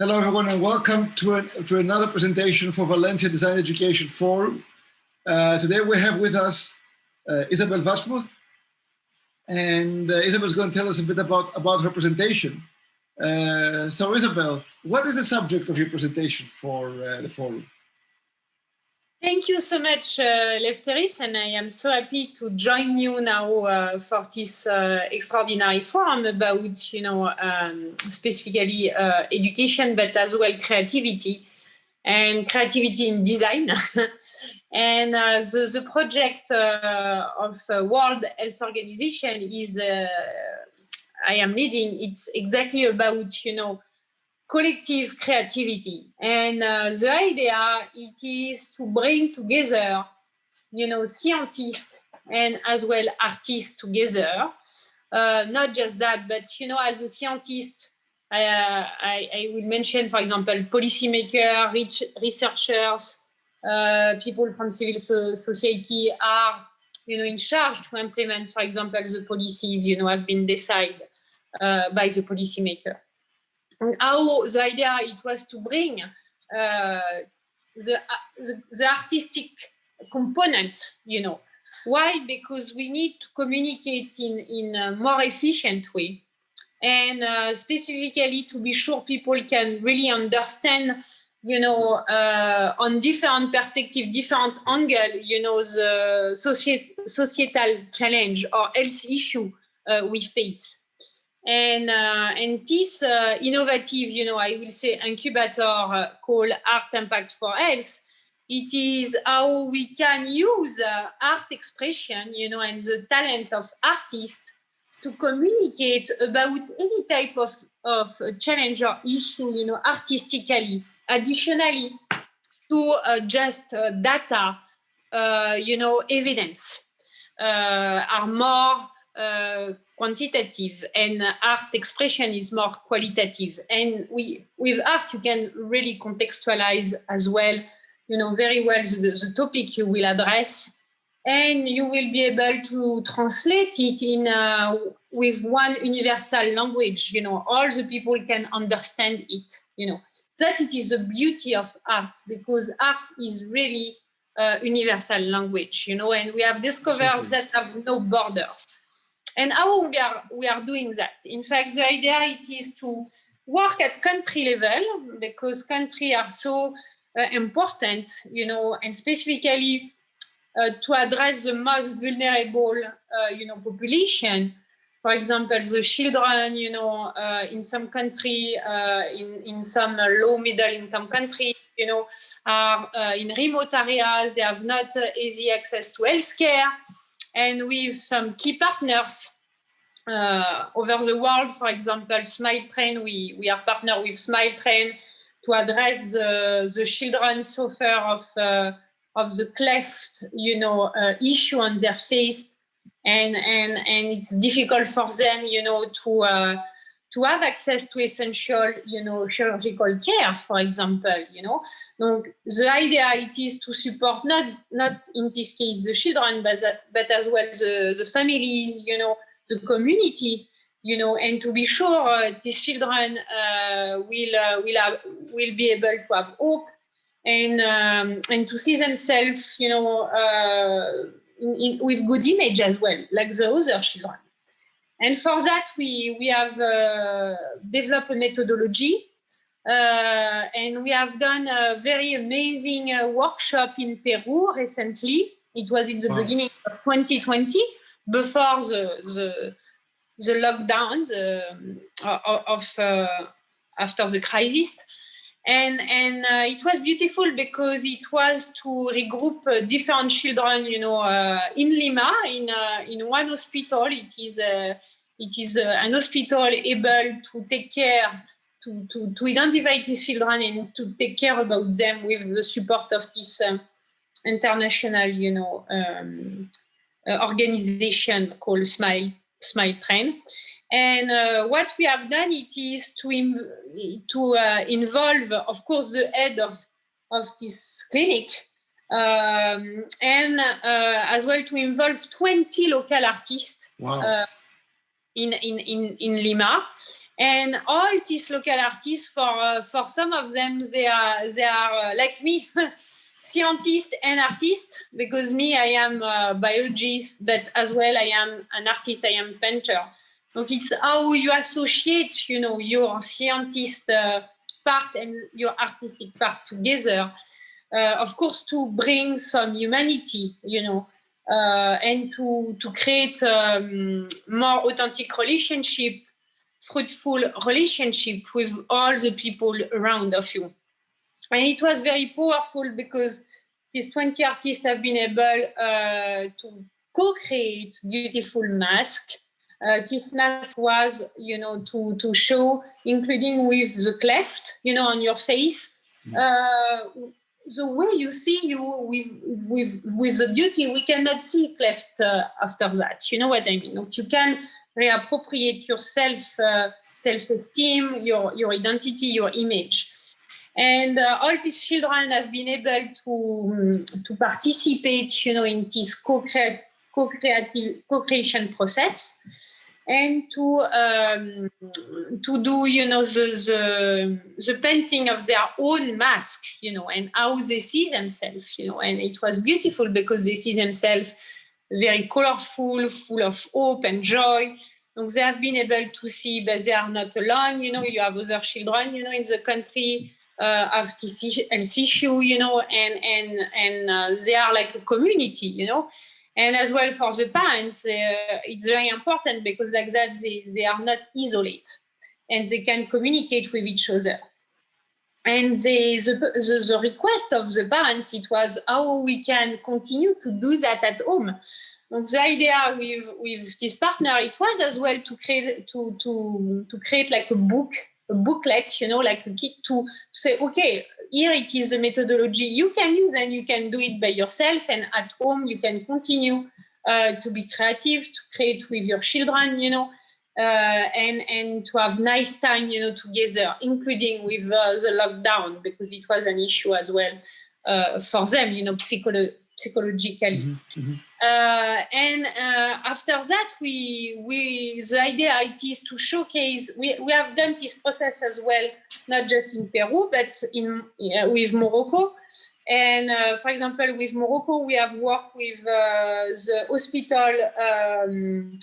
Hello, everyone, and welcome to, a, to another presentation for Valencia Design Education Forum. Uh, today we have with us uh, Isabel Wachsmuth, and uh, Isabel is going to tell us a bit about, about her presentation. Uh, so Isabel, what is the subject of your presentation for uh, the forum? Thank you so much, uh, Lefteris, and I am so happy to join you now uh, for this uh, extraordinary forum about, you know, um, specifically uh, education, but as well creativity and creativity in design. and uh, the, the project uh, of World Health Organization is, I am leading, it's exactly about, you know, collective creativity. And uh, the idea it is to bring together, you know, scientists and as well artists together. Uh, not just that, but you know, as a scientist, I, uh, I, I will mention, for example, policymakers, researchers, uh, people from civil so society are, you know, in charge to implement, for example, the policies, you know, have been decided uh, by the policymaker how the idea it was to bring uh, the, uh, the, the artistic component, you know. Why? Because we need to communicate in, in a more efficient way. And uh, specifically to be sure people can really understand, you know, uh, on different perspective, different angle, you know, the societal challenge or health issue uh, we face. And, uh, and this uh, innovative, you know, I will say incubator uh, called Art Impact for Health, it is how we can use uh, art expression, you know, and the talent of artists to communicate about any type of, of challenge or issue, you know, artistically. Additionally, to uh, just uh, data, you know, evidence are more uh, quantitative and art expression is more qualitative. And we, with art, you can really contextualize as well, you know, very well the, the topic you will address. And you will be able to translate it in uh, with one universal language. You know all the people can understand it you know. That it is the beauty of art because art is really a universal language you know. And we have discovered that have no borders and how we are, we are doing that? In fact, the idea it is to work at country level because country are so uh, important, you know, and specifically uh, to address the most vulnerable, uh, you know, population. For example, the children, you know, uh, in some country, uh, in, in some low middle income country, you know, are uh, in remote areas, they have not easy access to healthcare and with some key partners uh, over the world. For example, Smile Train, we, we are partner with Smile Train to address the, the children suffer of, uh, of the cleft, you know, uh, issue on their face. And, and, and it's difficult for them, you know, to, uh, to have access to essential, you know, chirurgical care, for example, you know. Donc, the idea it is to support not, not in this case the children, but, but as well the, the families, you know, the community, you know, and to be sure uh, these children uh, will, uh, will, have, will be able to have hope and, um, and to see themselves, you know, uh, in, in, with good image as well, like the other children. And for that, we, we have uh, developed a methodology uh, and we have done a very amazing uh, workshop in Peru recently. It was in the wow. beginning of 2020, before the the, the lockdowns uh, of uh, after the crisis. And, and uh, it was beautiful because it was to regroup uh, different children, you know, uh, in Lima, in, uh, in one hospital. It is, it is an hospital able to take care to, to, to identify these children and to take care about them with the support of this um, international, you know, um, uh, organization called Smile, Smile Train. And uh, what we have done it is to, to uh, involve, of course, the head of, of this clinic um, and as well to involve 20 local artists wow. In, in, in, in Lima And all these local artists, for uh, for some of them, they are they are uh, like me, scientist and artist. Because me, I am a biologist, but as well I am an artist. I am painter. So it's how you associate, you know, your scientist uh, part and your artistic part together. Uh, of course, to bring some humanity, you know, and to to create um, more authentic relationship fruitful relationship with all the people around of you. And it was very powerful because these 20 artists have been able uh, to co-create beautiful mask. Uh, this mask was, you know, to, to show, including with the cleft, you know, on your face, mm-hmm. uh, the way you see you with with with the beauty, we cannot see cleft uh, after that. You know what I mean? you can reappropriate yourself, uh, self-esteem, your, your identity, your image. And uh, all these children have been able to, um, to participate, you know, in this co-creative, co-creative, co-creation process and to um, to do you know the, the the painting of their own mask you know and how they see themselves you know and it was beautiful because they see themselves very colorful full of hope and joy Donc they have been able to see that they are not alone. You know, you have other children, you know, in the country uh, have this issue, you know, and and and uh, they are like a community, you know. And as well for the parents, uh, it's very important because like that they, they are not isolated and they can communicate with each other. And the, the, the, the request of the parents, it was how we can continue to do that at home Donc the idea with with this partner, it was as well to create to to to create like a book, a booklet, you know, like a kit to say, okay, here it is the methodology you can use, and you can do it by yourself, and at home you can continue uh, to be creative, to create with your children, you know. Uh, and and to have nice time, you know, together, including with uh, the lockdown because it was an issue as well uh, for them, you know, psycholo psychologically. Mm -hmm. uh, and uh, after that, we we the idea it is to showcase. We, we have done this process as well, not just in Peru, but in uh, with Morocco. And uh, for example, with Morocco, we have worked with uh, the hospital um,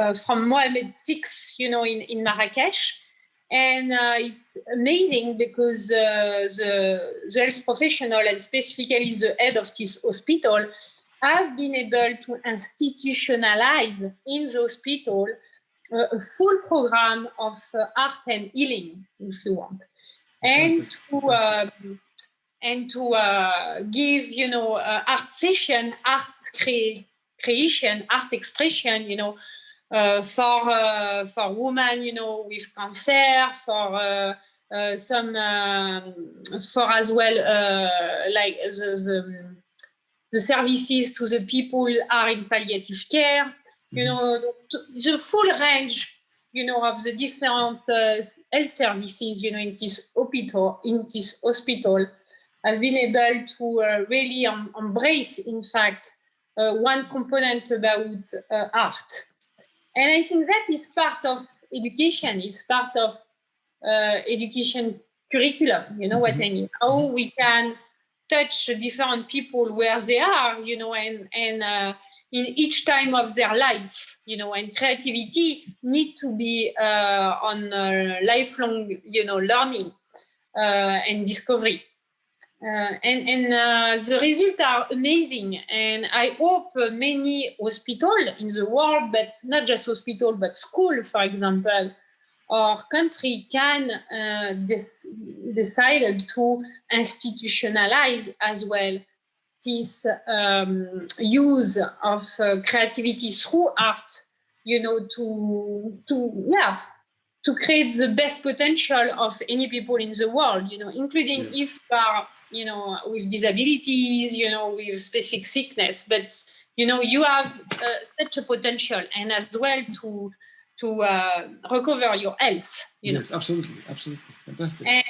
uh, from Mohammed VI, you know, in in Marrakesh and uh, it's amazing because uh, the, the health professional and specifically the head of this hospital have been able to institutionalize in the hospital uh, a full program of uh, art and healing, if you want, and to um, and to uh, give you know uh, art session, art cre creation, art expression, you know, for uh, for women, you know, with cancer, for uh, some um, for as well like the, the, the services to the people are in palliative care. You mm-hmm. know, the full range you know, of the different uh, health services, you know, in this hospital, in this hospital, have been able to uh, really um, embrace, in fact, uh, one component about art. And I think that is part of education, is part of uh, education curriculum, you know what I mean? How we can touch different people where they are, you know, and, and uh, in each time of their life, you know, and creativity need to be uh, on lifelong, you know, learning uh, and discovery. Uh, and, and uh, the results are amazing. And I hope many hospitals in the world, but not just hospital, but school, for example, or country can uh, decide to institutionalize as well this um, use of uh, creativity through art, you know, to, to, yeah, to create the best potential of any people in the world, you know, including yes. if you are you know, with disabilities, you know, with specific sickness, but you know, you have uh, such a potential and as well to to uh, recover your health. You yes, know? absolutely, absolutely, fantastic. And,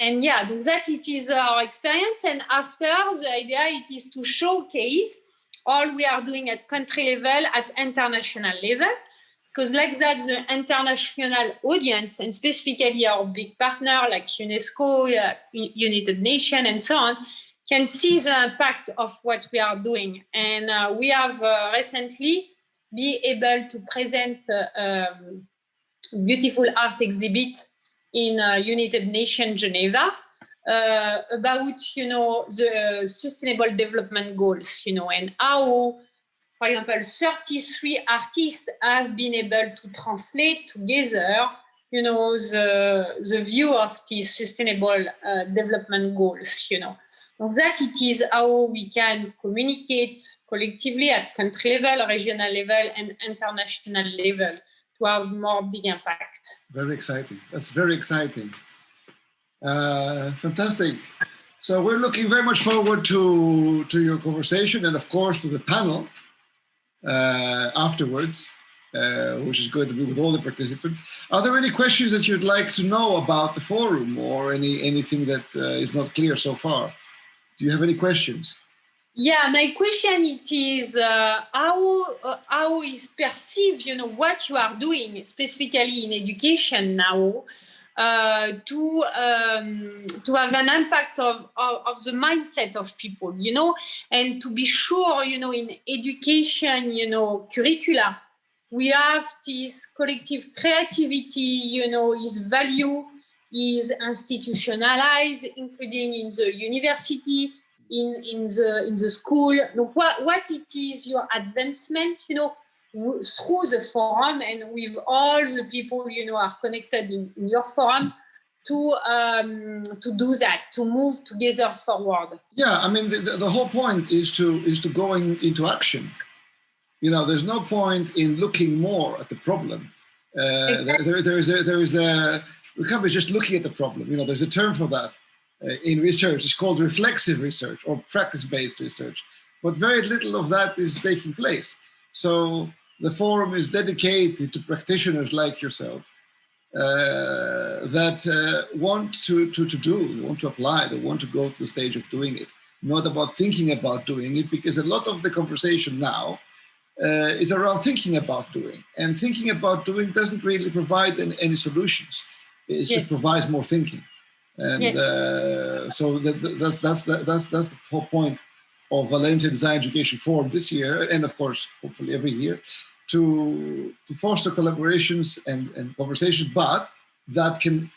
and yeah, that it is our experience. And after the idea, it is to showcase all we are doing at country level, at international level, because like that, the international audience and specifically our big partner like UNESCO, uh, United Nations and so on, can see the impact of what we are doing. And uh, we have uh, recently be able to present uh, um, beautiful art exhibit in uh, United Nations Geneva uh, about, you know, the sustainable development goals, you know, and how, for example, 33 artists have been able to translate together, you know, the, the view of these sustainable uh, development goals, you know. So that it is how we can communicate collectively at country level, regional level, and international level to have more big impact. Very exciting. That's very exciting. Uh, fantastic. So we're looking very much forward to, to your conversation and of course to the panel afterwards, uh, which is going to be with all the participants. Are there any questions that you'd like to know about the forum or any anything that uh, is not clear so far? Do you have any questions? Yeah, my question it is uh, how uh, how is perceived, you know, what you are doing specifically in education now uh, to um, to have an impact of, of, of the mindset of people, you know, and to be sure, you know, in education, you know, curricula, we have this collective creativity, you know, is value is institutionalized, including in the university in, in the in the school. What, what it is your advancement, you know, through the forum and with all the people, you know, are connected in, in your forum to um, to do that, to move together forward. Yeah, I mean, the, the, the whole point is to is to going into action. You know, there's no point in looking more at the problem. Uh, exactly. there, there is a, there is a, we can't be just looking at the problem. You know, there's a term for that uh, in research. It's called reflexive research or practice-based research. But very little of that is taking place. So the forum is dedicated to practitioners like yourself uh, that uh, want to, to, to do, want to apply, they want to go to the stage of doing it, not about thinking about doing it, because a lot of the conversation now uh, is around thinking about doing. And thinking about doing doesn't really provide any, any solutions. It yes. just provides more thinking and yes. uh, so that, that's that's that's that's the whole point of Valencia Design Education Forum this year, and of course, hopefully every year, to to foster collaborations and and conversations, but that can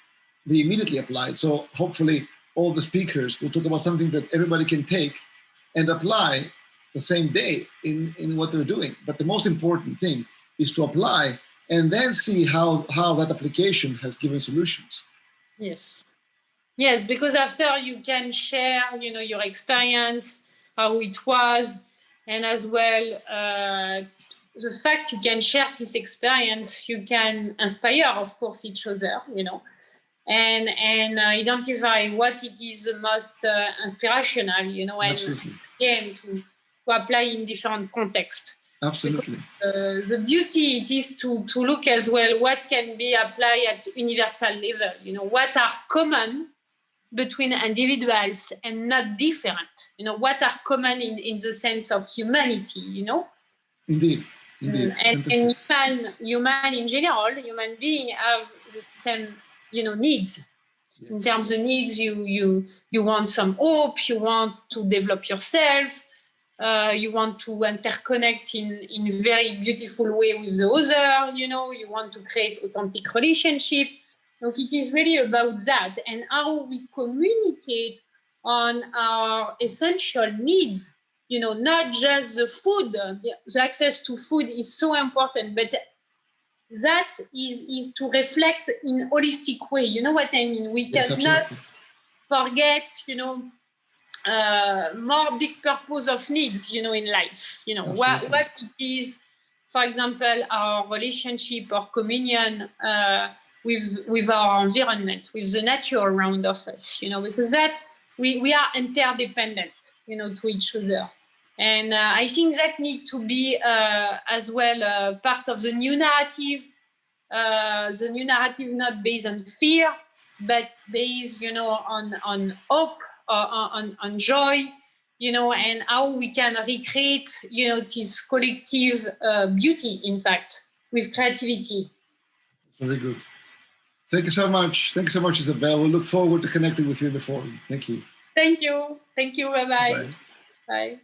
be immediately applied. So hopefully, all the speakers will talk about something that everybody can take and apply the same day in in what they're doing. But the most important thing is to apply and then see how how that application has given solutions. Yes. Yes, because after you can share, you know, your experience, how it was, and as well uh, the fact you can share this experience, you can inspire, of course, each other, you know, and and uh, identify what it is the most uh, inspirational, you know, and Absolutely. again to, to apply in different contexts. Absolutely. Because, uh, the beauty it is to to look as well what can be applied at universal level. You know, what are common between individuals and not different you know what are common in, in the sense of humanity you know indeed indeed mm, and, and human human in general human being have the same you know needs. Yes. in terms of needs you you you want some hope you want to develop yourself uh, you want to interconnect in in very beautiful way with the other you know you want to create authentic relationship. Donc it is really about that and how we communicate on our essential needs, you know, not just the food, the access to food is so important, but that is, is to reflect in holistic way. You know what I mean? We yes, cannot absolutely. forget, you know, uh, more big purpose of needs, you know, in life, you know, what, what it is, for example, our relationship or communion, uh, with with our environment, with the nature around of us, you know, because that we, we are interdependent, you know, to each other. And uh, I think that need to be uh, as well uh, part of the new narrative, uh, the new narrative not based on fear, but based, you know, on on hope, uh, on on joy, you know, and how we can recreate, you know, this collective uh, beauty, in fact, with creativity. Very good. Thank you so much. Thank you so much, Isabel. We look forward to connecting with you in the forum. Thank you. Thank you. Thank you. Bye-bye. Bye. Bye.